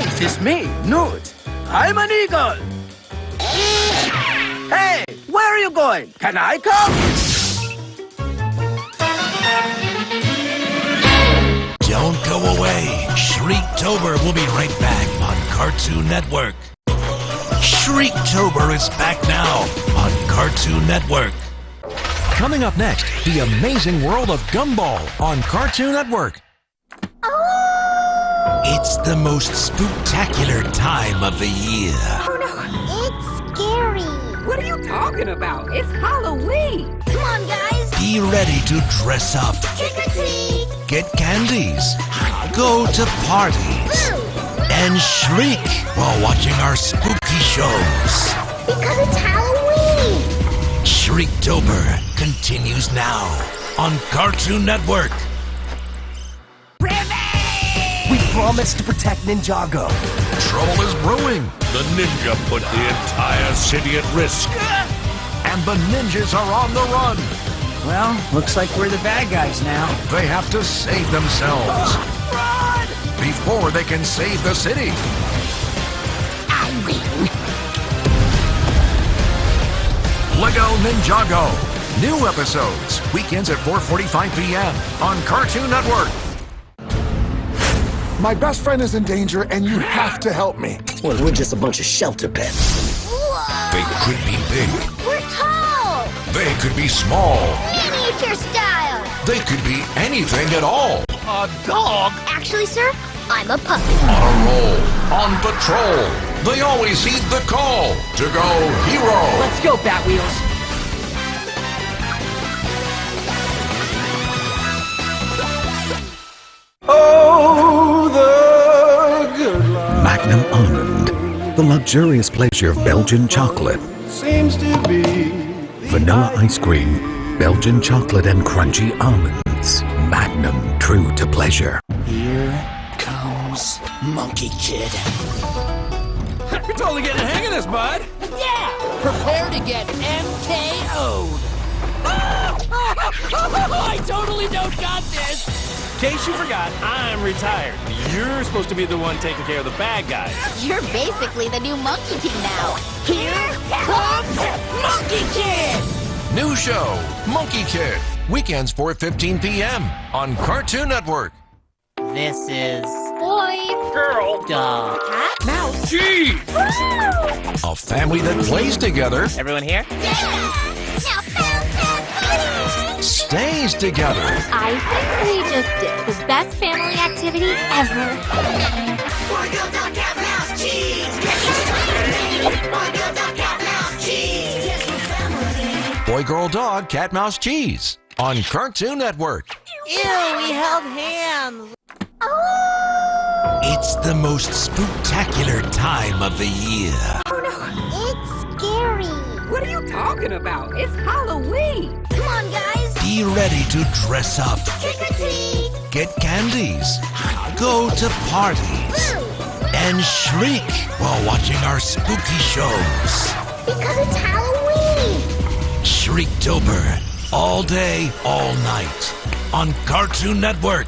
Right, it's me, Newt. I'm an eagle. Hey, where are you going? Can I come? Don't go away. Shriektober will be right back on Cartoon Network. Shriektober is back now on Cartoon Network. Coming up next, the amazing world of Gumball on Cartoon Network. It's the most spectacular time of the year. Oh no, it's scary. What are you talking about? It's Halloween. Come on, guys. Be ready to dress up, Trick or treat. get candies, go to parties, and shriek while watching our spooky shows. Because it's Halloween. Shriektober continues now on Cartoon Network. We promised to protect Ninjago. Trouble is brewing, The ninja put the entire city at risk. and the ninjas are on the run. Well, looks like we're the bad guys now. They have to save themselves before they can save the city. I win. Lego Ninjago. New episodes, weekends at 4.45 p.m. on Cartoon Network. My best friend is in danger, and you have to help me. Well, we're just a bunch of shelter pets. They could be big. We're tall. They could be small. Miniature style. They could be anything at all. A dog? Actually, sir, I'm a puppy. On a roll, on patrol. They always heed the call to go hero. Let's go, Batwheels. The luxurious pleasure of Belgian chocolate. Seems to be. Vanilla ice cream, Belgian chocolate and crunchy almonds. Magnum, true to pleasure. Here comes Monkie Kid. You're totally getting the hang of this, bud. Yeah! Prepare to get MKO'd. Ah! I totally don't got this. In case you forgot, I'm retired. You're supposed to be the one taking care of the bad guys. You're basically the new monkey team now. Here comes Monkie Kid. New show, Monkie Kid. Weekends 4.15 p.m. on Cartoon Network. This is Boy. Girl. dog. Cat. Mouse. Gee. A family that plays together, Everyone here? Yeah. Now. Stays together. I think we just did the best family activity ever. Boy, Girl, Dog, Cat, Mouse, Cheese Boy, girl, dog, cat, mouse, cheese. on Cartoon Network. Ew, we held hands. Oh. It's the most spectacular time of the year. Oh no, it's scary. What are you talking about? It's Halloween. Come on, guys. Be ready to dress up, Trick or treat. get candies, go to parties, and shriek while watching our spooky shows. Because it's Halloween. Shriektober, all day, all night on Cartoon Network.